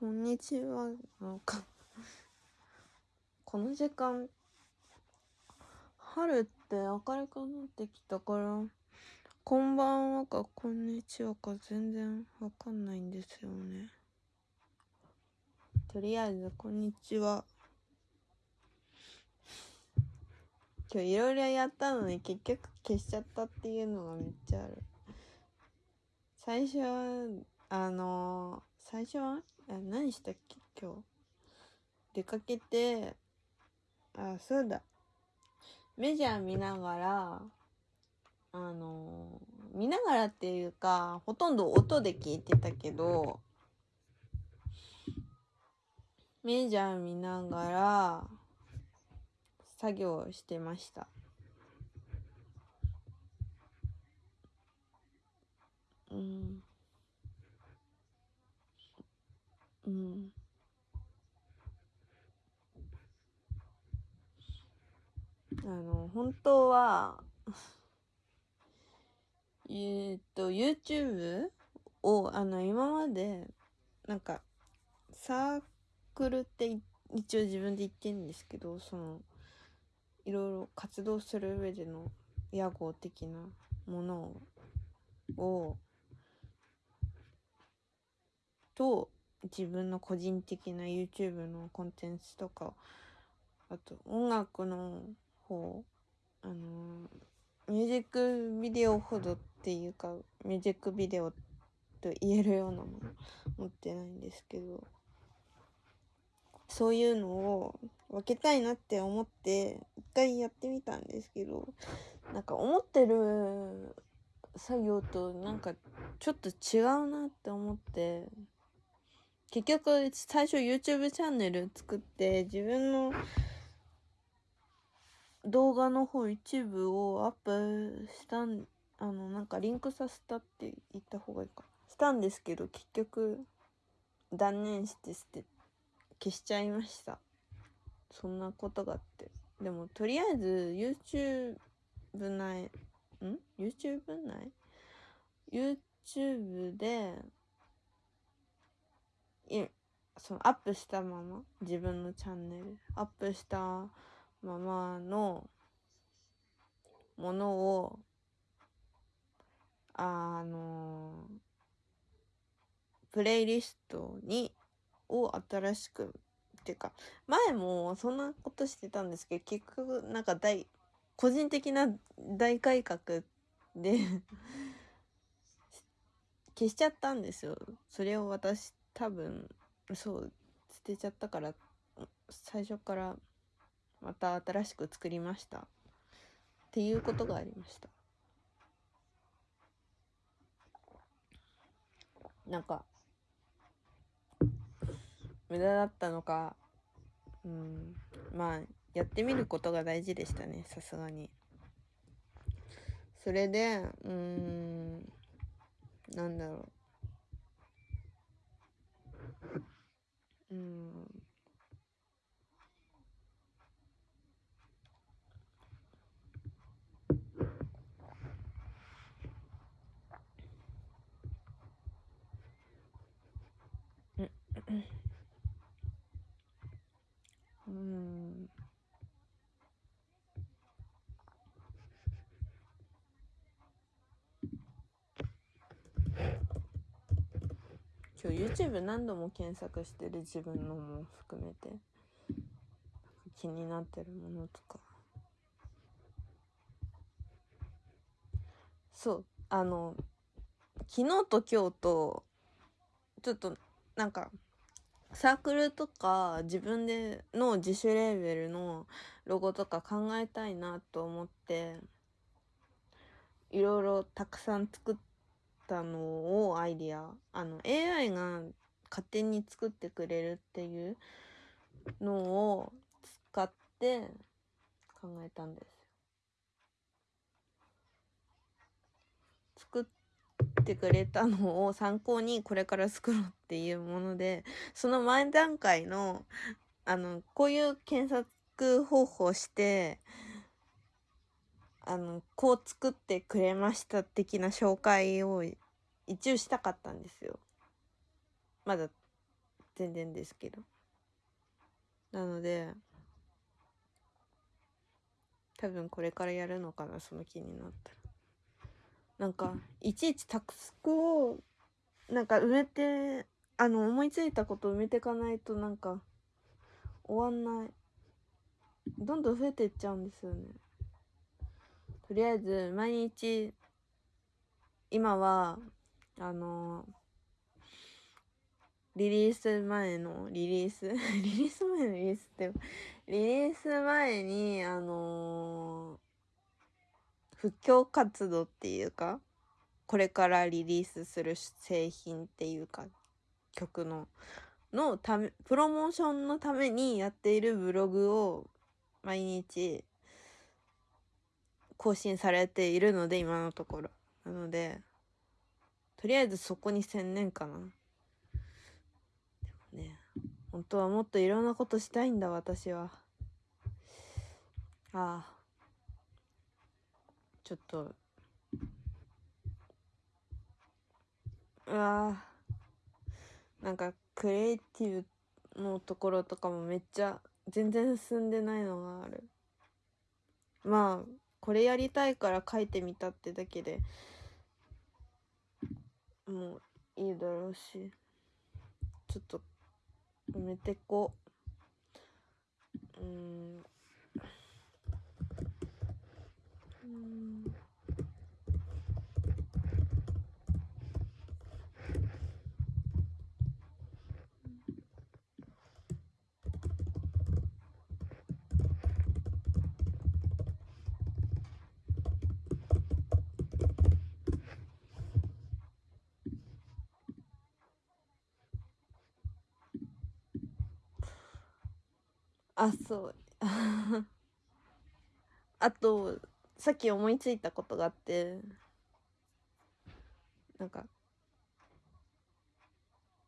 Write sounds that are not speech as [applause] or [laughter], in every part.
こんにちは。この時間、春って明るくなってきたから、こんばんはかこんにちはか全然わかんないんですよね。とりあえず、こんにちは。今日いろいろやったのに結局消しちゃったっていうのがめっちゃある。最初は、あのー、最初は何したっけ？今日。出かけて、あ、そうだ。メジャー見ながら、あのー、見ながらっていうか、ほとんど音で聞いてたけど、メジャー見ながら、作業してました。うん。うん。あの、本当はえっと、YouTube を、あの、今まで、なんか、サークルって一応自分で言ってるんですけど、その、いろいろ活動する上での屋号的なものを、と、自分の個人的な YouTube のコンテンツとか、あと音楽の方、あのミュージックビデオほどっていうか、ミュージックビデオと言えるようなもの持ってないんですけど、そういうのを分けたいなって思って、一回やってみたんですけど、なんか思ってる作業となんかちょっと違うなって思って、結局最初 YouTube チャンネル作って自分の動画の方一部をアップしたんあのなんかリンクさせたって言った方がいいかしたんですけど結局断念して捨て消しちゃいました。そんなことがあって。でもとりあえず YouTube 内ん？YouTube 内？YouTube でそのアップしたまま自分のチャンネルアップしたままのものをあのプレイリストにを新しくっていうか前もそんなことしてたんですけど結局なんか大個人的な大改革で [laughs] 消しちゃったんですよ。それを私多分そう捨てちゃったから最初からまた新しく作りました。っていうことがありました。なんか無駄だったのかうんまあやってみることが大事でしたねさすがに。それでうんなんだろう。うん。う今日 YouTube 何度も検索してる自分のも含めて。気になってるものとか。そうあの昨日と今日とちょっとなんかサークルとか自分での自主レーベルのロゴとか考えたいなと思っていろいろたくさん作ったのをアイディアあの AI が勝手に作ってくれるっていうのを使って考えたんです作ってくれたのを参考にこれから作ろうっていうものでその前段階のあのこういう検索方法してあの、こう作ってくれました的な紹介を一応したかったんですよ。まだ全然ですけど。なので多分これからやるのかなその気になったら。なんかいちいちタスクをなんか埋めてあの思いついたこと埋めてかないとなんか終わんない。どんどん増えていっちゃうんですよね。とりあえず毎日今はあのリリース前のリリース [laughs] リリース前のリリースってリリース前にあの布教活動っていうかこれからリリースする製品っていうか曲ののためプロモーションのためにやっているブログを毎日更新されているので今のところ。なのでとりあえずそこに専念かな。でもね本当はもっといろんなことしたいんだ私は。ああ。ちょっと。うわなんかクリエイティブのところとかもめっちゃ全然進んでないのがある。まあこれやりたいから書いてみたってだけでもういいだろうしちょっと埋めてこう。うん。うん。あそう。[laughs] あとさっき思いついたことがあってなんか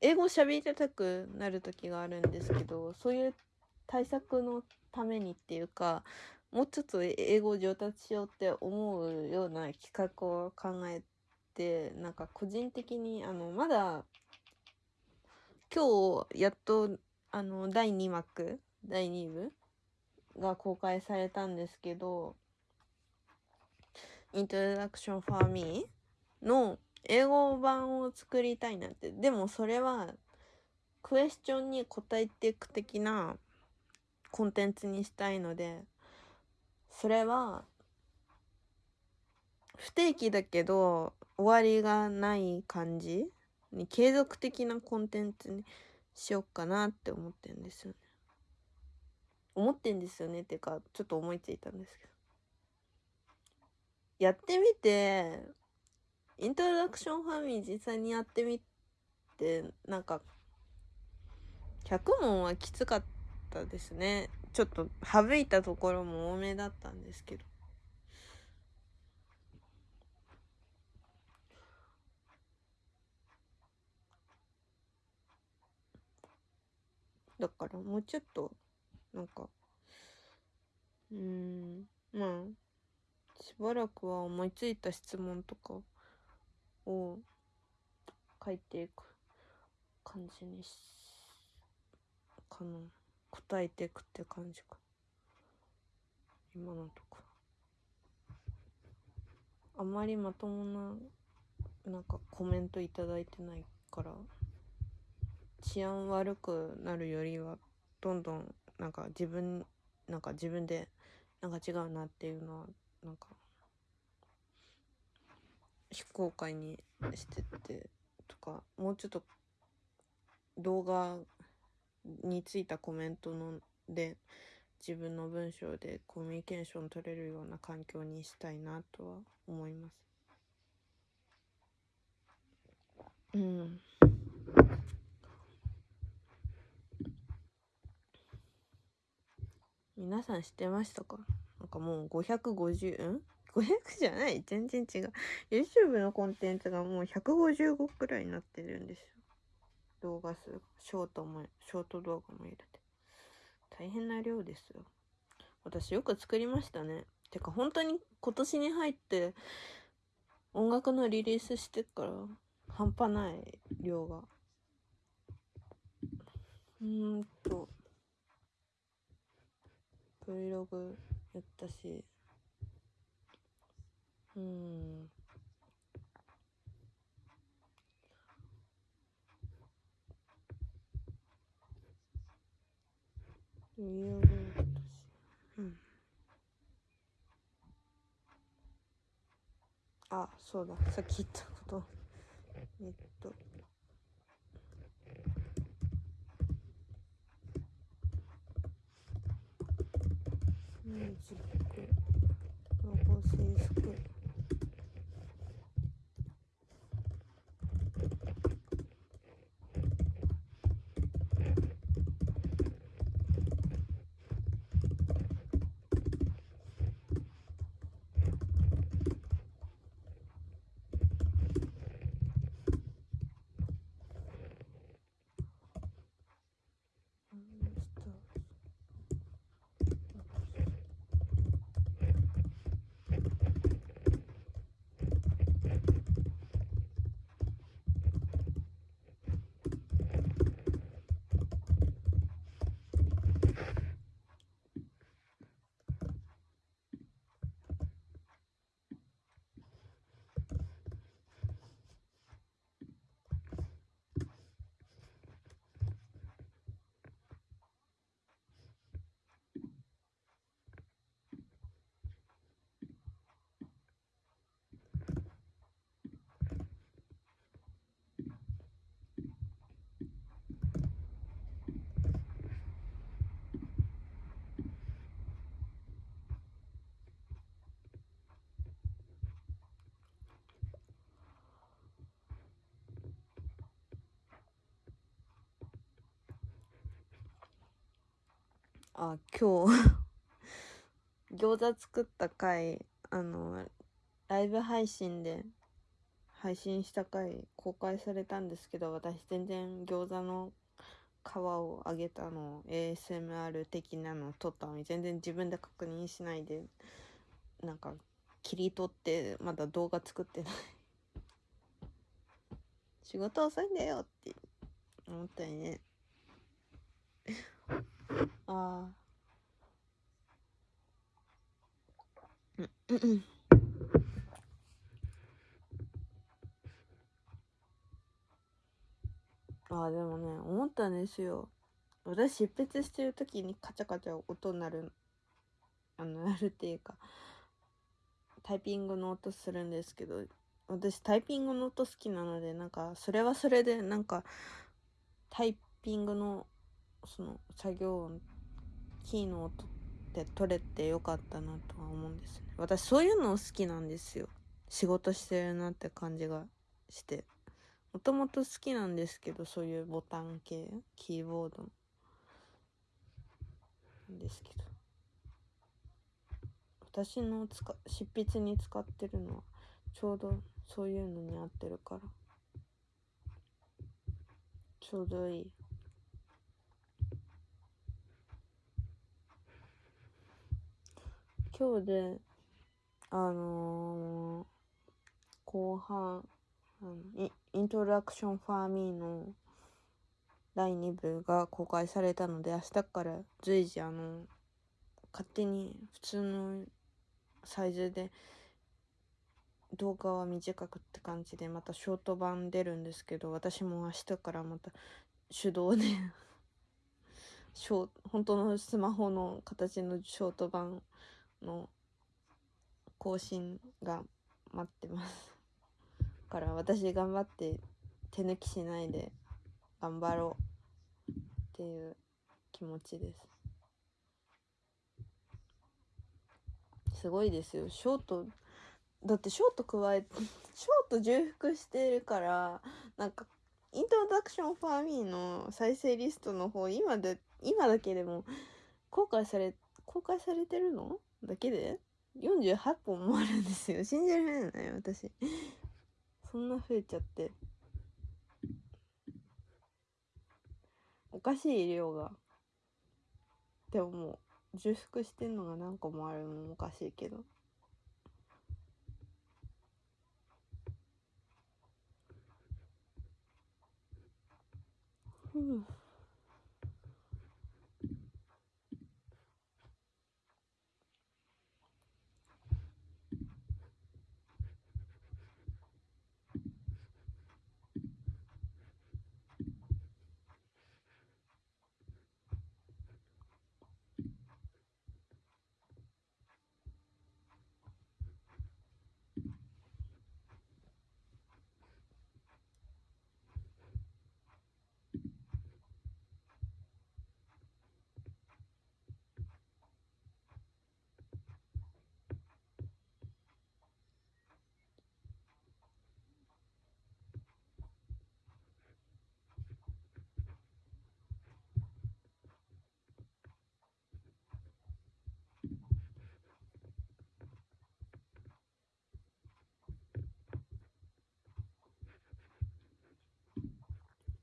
英語喋りたくなる時があるんですけどそういう対策のためにっていうかもうちょっと英語上達しようって思うような企画を考えてなんか個人的にあのまだ今日やっとあの第2幕第2部が公開されたんですけど「Introduction for Me」の英語版を作りたいなってでもそれはクエスチョンに答えていく的なコンテンツにしたいのでそれは不定期だけど終わりがない感じに継続的なコンテンツにしようかなって思ってるんですよね。思ってんですよねっていうかちょっと思いついたんですけど。やってみてイントロダクションファミリー実際にやってみてなんか100問はきつかったですね。ちょっと省いたところも多めだったんですけど。だからもうちょっとなんかうん。まあしばらくは思いついた質問とかを書いていく感じにしかな答えていくって感じか。今のとこあんまりまともななんかコメントいただいてないから治安悪くなるよりはどんどんなんか自分なんか自分でなんか違うなっていうのはなんか非公開にしててとかもうちょっと動画についたコメントので自分の文章でコミュニケーション取れるような環境にしたいなとは思います。うん皆さん知ってましたか？なんかもう550ん ?500 じゃない？全然違う。YouTube のコンテンツがもう155くらいになってるんですよ。動画数ショートも、ショート動画も入れて。大変な量ですよ。私よく作りましたね。てか本当に今年に入って音楽のリリースしてから半端ない量が。うーんと Vlog やったし。うん。いろいろ私うん。あそうだ。さっき言ったこと。えっとミュージックロゴ制服アンスターあ今日。[laughs] 餃子作った回あのライブ配信で配信した回公開されたんですけど私全然餃子の皮を揚げたの ASMR 的なの撮ったのに全然自分で確認しないでなんか切り取ってまだ動画作ってない。[laughs] 仕事遅いんだよって思ったよねああうん。うんうん。ああでもね思ったんですよ。私執筆してる時にカチャカチャ音鳴るあの [laughs] 鳴るっていうかタイピングの音するんですけど私タイピングの音好きなのでなんかそれはそれでなんかタイピングのその作業音キーの音って取れてよかったなとは思うんですね。私そういうの好きなんですよ。仕事してるなって感じがして。もともと好きなんですけどそういうボタン系キーボードですけど。私の使執筆に使ってるのはちょうどそういうのに合ってるから。ちょうどいい。今日であのー後半あのイントロダクションファーミーの第2部が公開されたので明日から随時あの勝手に普通のサイズで動画は短くって感じでまたショート版出るんですけど私も明日からまた手動で [laughs] ショ本当のスマホの形のショート版の更新が待ってます。[laughs] から私頑張って手抜きしないで頑張ろうっていう気持ちです。すごいですよ。ショートだってショート加えて [laughs] ショート重複してるからなんかイントロダクションファーミーの再生リストの方今で今だけでも公開され公開されてるの？だけで？48本もあるんですよ。[laughs] 信じられない私。そんな増えちゃって。おかしい量が。でももう重複してんのが何個もあるのもおかしいけど。う。ん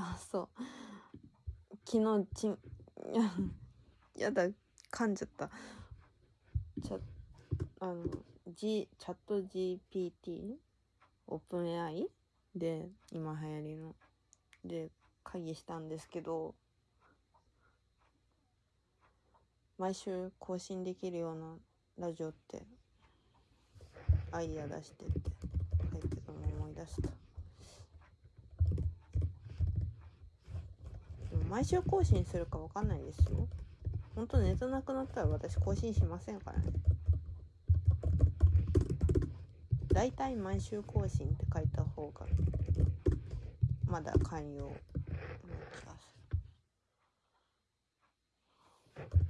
あそう。昨日ちん [laughs] やだ噛んじゃった。チャあの G チャット GPT オープン AI で今流行りの。で会議したんですけど毎週更新できるようなラジオってアイディア出してって書いてたの思い出したでも毎週更新するか分かんないですよ。ほんとネタなくなったら私更新しませんからね。大体毎週更新って書いた方がまだ寛容な気がす。る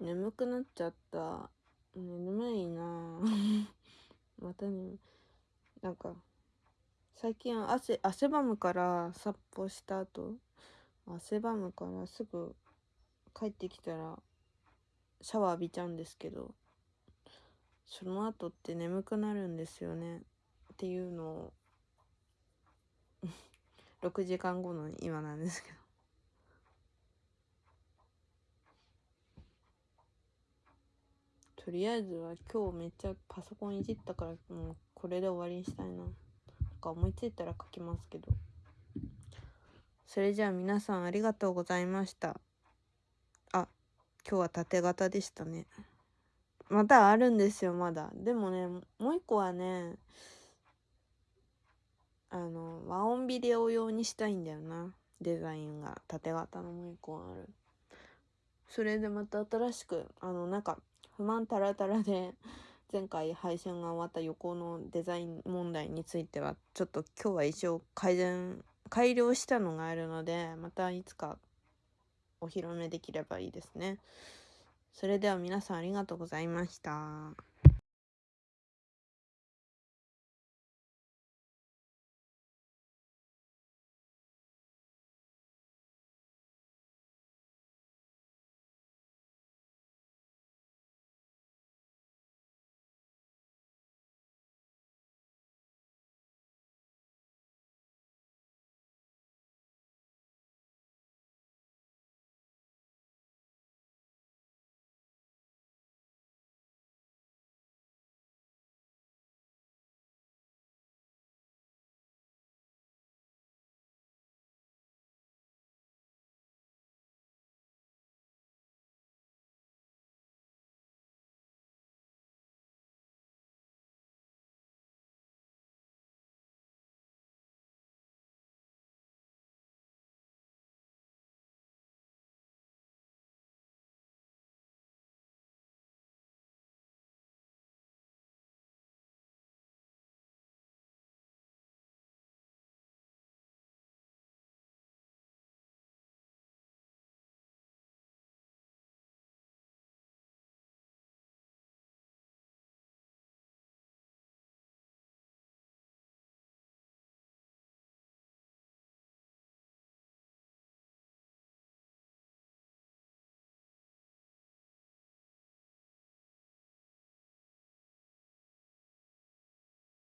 眠くなっちゃった。眠いな。[laughs] またねなんか最近汗汗ばむから散歩した後。汗ばむからすぐ帰ってきたらシャワー浴びちゃうんですけどその後って眠くなるんですよね。っていうのを [laughs] 6時間後の今なんですけど。とりあえずは今日めっちゃパソコンいじったからもうこれで終わりにしたいな。なんか思いついたら書きますけど。それじゃあ皆さんありがとうございました。あ、今日は縦型でしたね。またあるんですよ、まだ。でもね、もう一個はね、あの、和音ビデオ用にしたいんだよな。デザインが縦型のもう一個ある。それでまた新しく、あの、なんか、不満たらたらで前回配信が終わった横のデザイン問題についてはちょっと今日は一応改善改良したのがあるのでまたいつかお披露目できればいいですね。それでは皆さんありがとうございました。